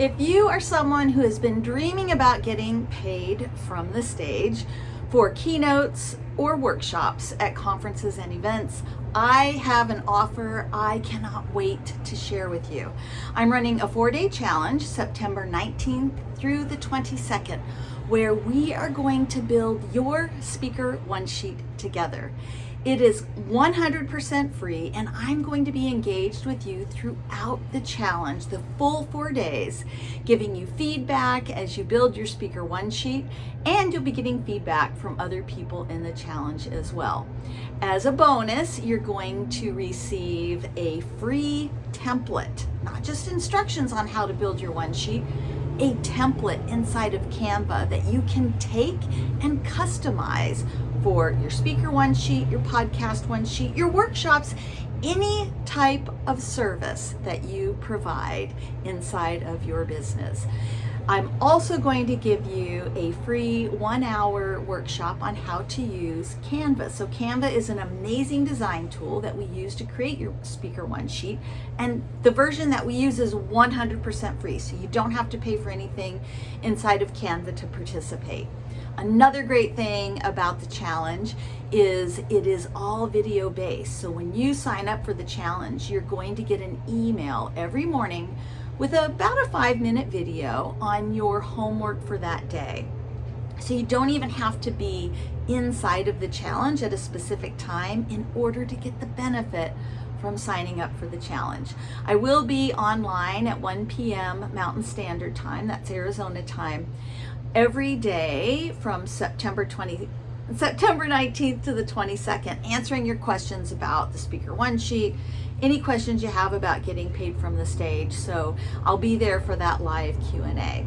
If you are someone who has been dreaming about getting paid from the stage for keynotes or workshops at conferences and events, I have an offer I cannot wait to share with you. I'm running a four-day challenge, September 19th through the 22nd, where we are going to build your speaker one sheet together. It is 100% free and I'm going to be engaged with you throughout the challenge, the full four days, giving you feedback as you build your Speaker One sheet and you'll be getting feedback from other people in the challenge as well. As a bonus, you're going to receive a free template, not just instructions on how to build your one sheet, a template inside of Canva that you can take and customize for your speaker one sheet, your podcast one sheet, your workshops, any type of service that you provide inside of your business. I'm also going to give you a free one hour workshop on how to use Canva. So Canva is an amazing design tool that we use to create your speaker one sheet. And the version that we use is 100% free. So you don't have to pay for anything inside of Canva to participate. Another great thing about the challenge is it is all video based. So when you sign up for the challenge, you're going to get an email every morning with about a five minute video on your homework for that day. So you don't even have to be inside of the challenge at a specific time in order to get the benefit from signing up for the challenge. I will be online at 1 p.m. Mountain Standard Time, that's Arizona time, every day from September 20, September 19th to the 22nd, answering your questions about the Speaker One Sheet, any questions you have about getting paid from the stage. So I'll be there for that live Q&A.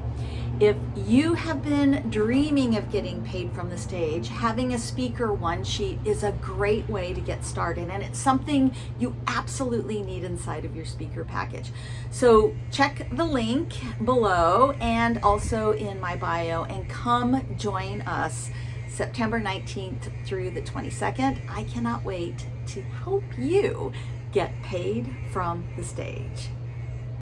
If you have been dreaming of getting paid from the stage, having a speaker one sheet is a great way to get started and it's something you absolutely need inside of your speaker package. So check the link below and also in my bio and come join us September 19th through the 22nd. I cannot wait to help you get paid from the stage.